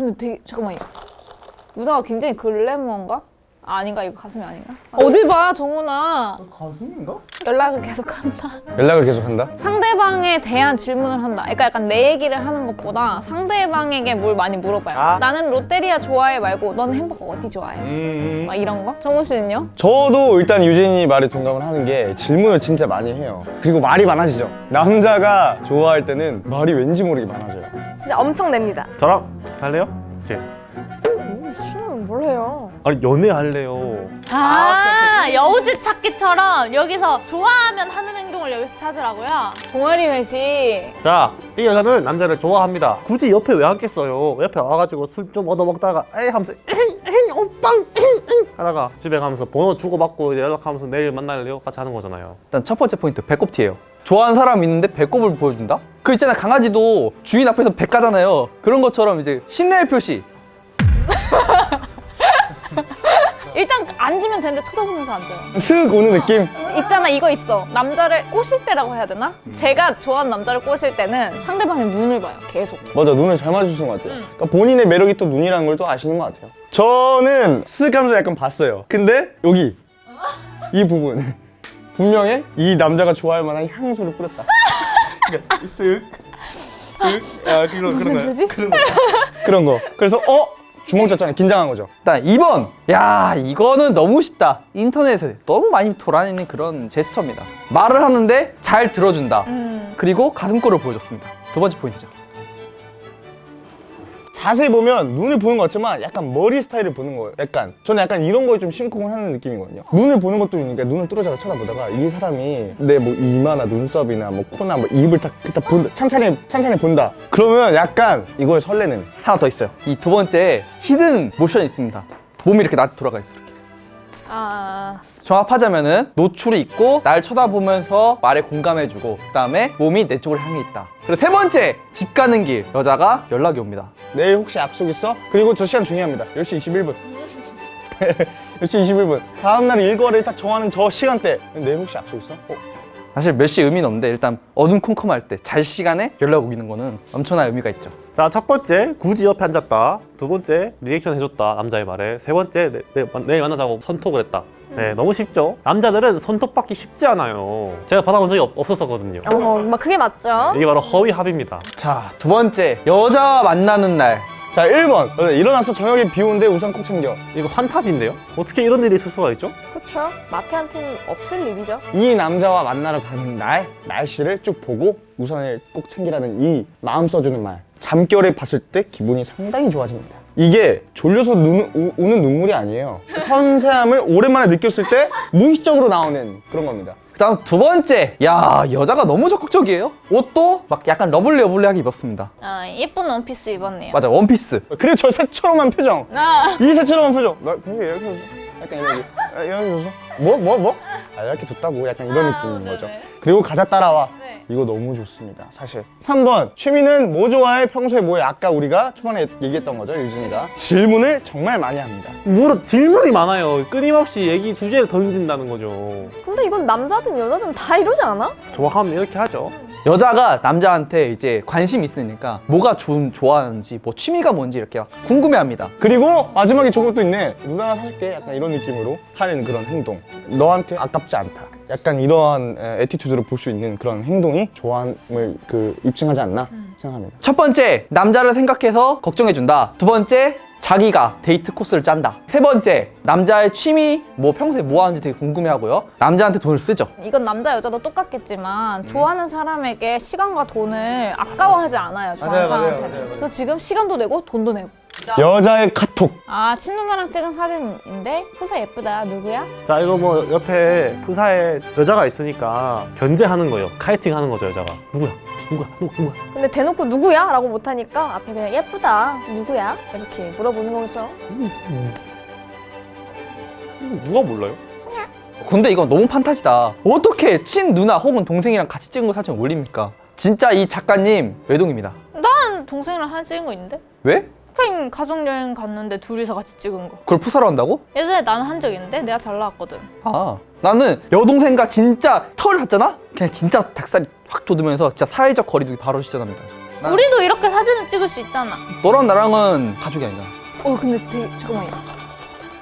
근데 되게 잠깐만 유나가 굉장히 글래머인가? 아, 아닌가 이거 가슴이 아닌가? 어딜 봐 정훈아 가슴인가? 연락을 계속한다 연락을 계속한다? 상대방에 대한 질문을 한다 그러니까 약간 내 얘기를 하는 것보다 상대방에게 뭘 많이 물어봐요 아. 나는 롯데리아 좋아해 말고 넌 햄버거 어디 좋아해? 음. 막 이런 거? 정훈 씨는요? 저도 일단 유진이 말에 동감을 하는 게 질문을 진짜 많이 해요. 그리고 말이 많아지죠. 남자가 좋아할 때는 말이 왠지 모르게 많아져요. 진짜 엄청 냅니다. 저랑 할래요? 제 신우는 뭘 해요? 아니 연애할래요. 아, 여우짓 찾기처럼 여기서 좋아하면 하는 행동을 여기서 찾으라고요? 동아리 회식 자, 이 여자는 남자를 좋아합니다. 굳이 옆에 왜 앉겠어요? 옆에 와가지고 술 좀 얻어 먹다가 에이 하면서 에이 에이 오빠 에이 에이 하다가 집에 가면서 번호 주고받고 이제 연락하면서 내일 만날래요? 같이 하는 거잖아요. 일단 첫 번째 포인트 배꼽 티예요 좋아하는 사람 있는데 배꼽을 보여준다? 그 있잖아 강아지도 주인 앞에서 배 까잖아요 그런 것처럼 이제 신뢰의 표시 일단 앉으면 되는데 쳐다보면서 앉아요 슥 오는 느낌? 있잖아 이거 있어 남자를 꼬실 때라고 해야 되나? 제가 좋아하는 남자를 꼬실 때는 상대방의 눈을 봐요 계속 맞아, 눈을 잘 맞으시는 것 같아요. 그러니까 본인의 매력이 또 눈이라는 걸 또 아시는 것 같아요. 저는 슥 하면서 약간 봤어요. 근데 여기 이 부분 분명히 이 남자가 좋아할 만한 향수를 뿌렸다. 그러니까 슥, 슥, 아 그런 그런. 뜻이지? 그런 거. 그런 거. 그래서 어 주먹 졌잖아요. 긴장한 거죠. 일단 2번 야 이거는 너무 쉽다 인터넷에 너무 많이 돌아다니는 그런 제스처입니다 말을 하는데 잘 들어준다 음. 그리고 가슴골을 보여줬습니다 두 번째 포인트죠 자세히 보면 눈을 보는 것 같지만 약간 머리 스타일을 보는 거예요. 약간 저는 약간 이런 거에 좀 심쿵을 하는 느낌이거든요. 눈을 보는 것도 있으니까 눈을 뚫어져서 쳐다보다가 이 사람이 내 뭐 이마나 눈썹이나 뭐 코나 뭐 입을 딱, 딱 본다. 찬찬히 찬찬히 본다. 그러면 약간 이거에 설레는. 하나 더 있어요 이 두 번째 hidden 모션이 있습니다 몸이 이렇게 나 돌아가 있어 이렇게 아 종합하자면은 노출이 있고 날 쳐다보면서 말에 공감해주고 그 다음에 몸이 내 쪽을 향해 있다 그리고 세 번째 집 가는 길 여자가 연락이 옵니다 내일 혹시 약속 있어? 그리고 저 시간 중요합니다. 10시 21분. 10시 21분. 다음날 일과를 딱 정하는 저 시간대. 내일 혹시 약속 있어? 어? 사실 몇 시 의미는 없는데 일단 어둠컴컴할 때 잘 시간에 연락 오기는 거는 엄청난 의미가 있죠 자, 첫 번째 굳이 옆에 앉았다. 두 번째 리액션 해줬다 남자의 말에. 세 번째 내, 내, 내일 만나자고 선톡을 했다. 네, 너무 쉽죠? 남자들은 선톡 받기 쉽지 않아요. 제가 받아본 적이 없, 없었거든요. 어, 막 그게 맞죠? 이게 바로 허위 합의입니다. 자 두 번째 여자와 만나는 날 자 1번. 어, 일어나서 저녁에 비 오는데 우산 꼭 챙겨. 이거 환타지인데요? 어떻게 이런 일이 있을 수가 있죠? 그쵸? 마태한테는 없을 일이죠. 이 남자와 만나러 가는 날 날씨를 쭉 보고 우산을 꼭 챙기라는 이 마음 써주는 말 잠결에 봤을 때 기분이 상당히 좋아집니다 이게 졸려서 눈, 오, 오는 눈물이 아니에요. 섬세함을 오랜만에 느꼈을 때 무의식적으로 나오는 그런 겁니다. 그 다음 두 번째 야 여자가 너무 적극적이에요? 옷도 막 약간 lovely lovely하게 입었습니다. 아, 예쁜 원피스 입었네요. 맞아 원피스. 그리고 저 새초롬한 표정. 아. 이 새초롬한 표정. 나 분명히 이렇게 약간 이런 아, 줬어 뭐? 뭐? 뭐? 아 이렇게 줬다고 약간 이런 느낌인 거죠 그리고 가자 따라와 네. 이거 너무 좋습니다 사실 3번 취미는 뭐 좋아해 평소에 뭐해 아까 우리가 초반에 얘기했던 거죠 유진이가 질문을 정말 많이 합니다 물어 질문이 많아요. 끊임없이 얘기 주제를 던진다는 거죠. 근데 이건 남자든 여자든 다 이러지 않아? 좋아하면 이렇게 하죠. 여자가 남자한테 이제 관심 있으니까 뭐가 좀 좋아하는지 뭐 취미가 뭔지 이렇게 막 궁금해합니다 그리고 마지막에 저것도 있네 누나 하나 사줄게 약간 이런 느낌으로 하는 그런 행동. 너한테 아깝지 않다. 약간 이러한 에, attitude를 볼 수 있는 그런 행동이 좋아함을 그 입증하지 않나 생각합니다. 첫 번째 남자를 생각해서 걱정해준다. 두 번째 자기가 데이트 코스를 짠다. 세 번째 남자의 취미 뭐 평소에 뭐 하는지 되게 궁금해하고요. 남자한테 돈을 쓰죠. 이건 남자 여자도 똑같겠지만 좋아하는 사람에게 시간과 돈을 아까워하지 않아요 좋아하는 맞아요, 맞아요, 사람한테는. 맞아요, 맞아요. 그래서 지금 시간도 내고 돈도 내고 여자의 카톡 아 친누나랑 찍은 사진인데 푸사 예쁘다 누구야? 자 이거 뭐 옆에 푸사에 여자가 있으니까 견제하는 거예요. 카이팅 하는 거죠 여자가. 누구야? 누구야? 누구 누구야? 근데 대놓고 누구야? 라고 못하니까 앞에 그냥 예쁘다. 누구야? 이렇게 물어보는 거죠. 누가 몰라요? 근데 이건 너무 판타지다 어떻게 친 누나 혹은 동생이랑 같이 찍은 거 사진 올립니까 진짜 이 작가님 외동입니다 난 동생이랑 사진 찍은 거 있는데? 왜? 스페인 가족여행 갔는데 둘이서 같이 찍은 거 그걸 푸사로 한다고? 예전에 나는 한 적 있는데 내가 잘 나왔거든 아 나는 여동생과 진짜 털을 샀잖아? 그냥 진짜 닭살이 확 돋으면서 진짜 사회적 거리두기 바로 시전합니다 우리도 이렇게 사진을 찍을 수 있잖아. 너랑 나랑은 가족이 아니잖아. 어 근데 되게 잠깐만요.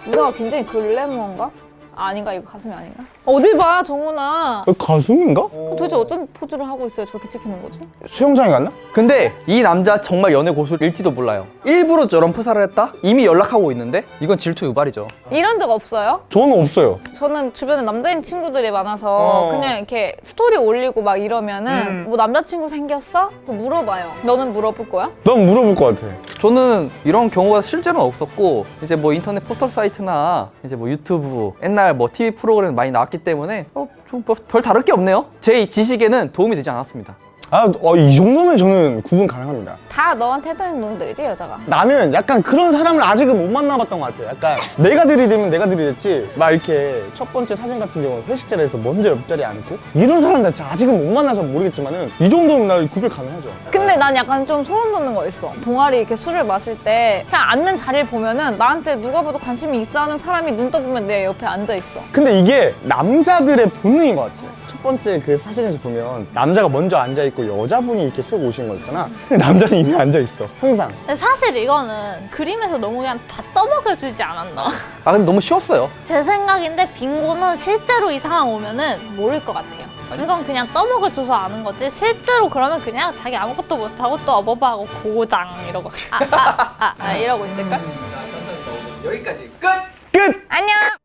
누나가 굉장히 글래머인가? 아, 아닌가 이거 가슴이 아닌가? 어딜 봐 정훈아. 어, 가슴인가? 그 도대체 어떤 포즈를 하고 있어요? 저렇게 찍히는 거지? 수영장에 갔나? 근데 이 남자 정말 연애 고수일지도 몰라요. 일부러 저런 프사를 했다? 이미 연락하고 있는데? 이건 질투 유발이죠. 이런 적 없어요? 저는 없어요. 저는 주변에 남자인 친구들이 많아서 어. 그냥 이렇게 스토리 올리고 막 이러면은 뭐 남자친구 생겼어? 그 물어봐요. 너는 물어볼 거야? 넌 물어볼 것 같아. 저는 이런 경우가 실제로는 없었고 이제 뭐 인터넷 포털 사이트나 이제 뭐 유튜브 옛날 뭐 TV 프로그램 많이 나왔기 때문에 어, 좀별 다를 게 없네요. 제 지식에는 도움이 되지 않았습니다. 아, 어, 이 정도면 저는 구분 가능합니다. 다 너한테 했던 행동들이지 여자가. 나는 약간 그런 사람을 아직은 못 만나봤던 것 같아요. 약간 내가 들이대면 내가 들이댔지. 막 이렇게 첫 번째 사진 같은 경우는 회식 자리에서 먼저 옆자리에 앉고 이런 사람들 진짜 아직은 못 만나서 모르겠지만 은 이 정도면 나 구별 가능하죠. 근데 난 약간 좀 소름 돋는 거 있어. 동아리 이렇게 술을 마실 때 그냥 앉는 자리를 보면은 나한테 누가 봐도 관심이 있어 하는 사람이 눈 떠보면 내 옆에 앉아 있어. 근데 이게 남자들의 본능인 것 같아요. 첫 번째 그 사진에서 보면 남자가 먼저 앉아 있고 여자분이 이렇게 쓱 오시는 거 있잖아. 근데 남자는 이미 앉아 있어. 항상. 근데 사실 이거는 그림에서 너무 그냥 다 떠먹여주지 않았나. 아 근데 너무 쉬웠어요. 제 생각인데 빙고는 실제로 이 상황 오면은 모를 것 같아요. 이건 그냥 떠먹여줘서 아는 거지 실제로 그러면 그냥 자기 아무것도 못하고 또 어버바하고 고장 이러고 아아아 아, 이러고 있을걸? 여기까지 끝! 끝! 안녕.